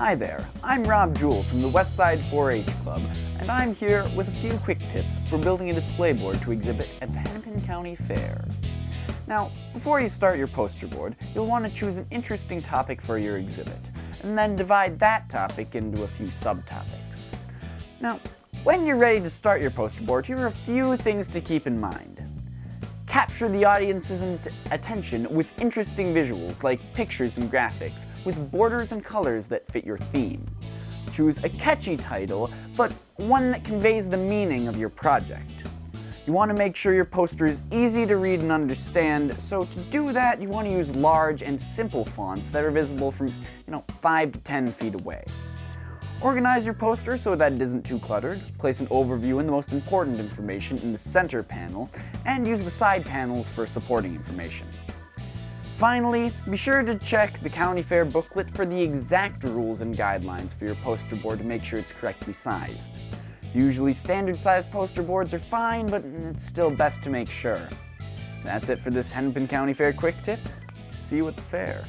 Hi there, I'm Rob Jewell from the Westside 4-H Club, and I'm here with a few quick tips for building a display board to exhibit at the Hennepin County Fair. Now, before you start your poster board, you'll want to choose an interesting topic for your exhibit, and then divide that topic into a few subtopics. Now, when you're ready to start your poster board, here are a few things to keep in mind. Capture the audience's attention with interesting visuals like pictures and graphics, with borders and colors that fit your theme. Choose a catchy title, but one that conveys the meaning of your project. You want to make sure your poster is easy to read and understand, so to do that you want to use large and simple fonts that are visible from, you know, 5 to 10 feet away. Organize your poster so that it isn't too cluttered, place an overview and the most important information in the center panel, and use the side panels for supporting information. Finally, be sure to check the County Fair booklet for the exact rules and guidelines for your poster board to make sure it's correctly sized. Usually standard sized poster boards are fine, but it's still best to make sure. That's it for this Hennepin County Fair quick tip. See you at the fair.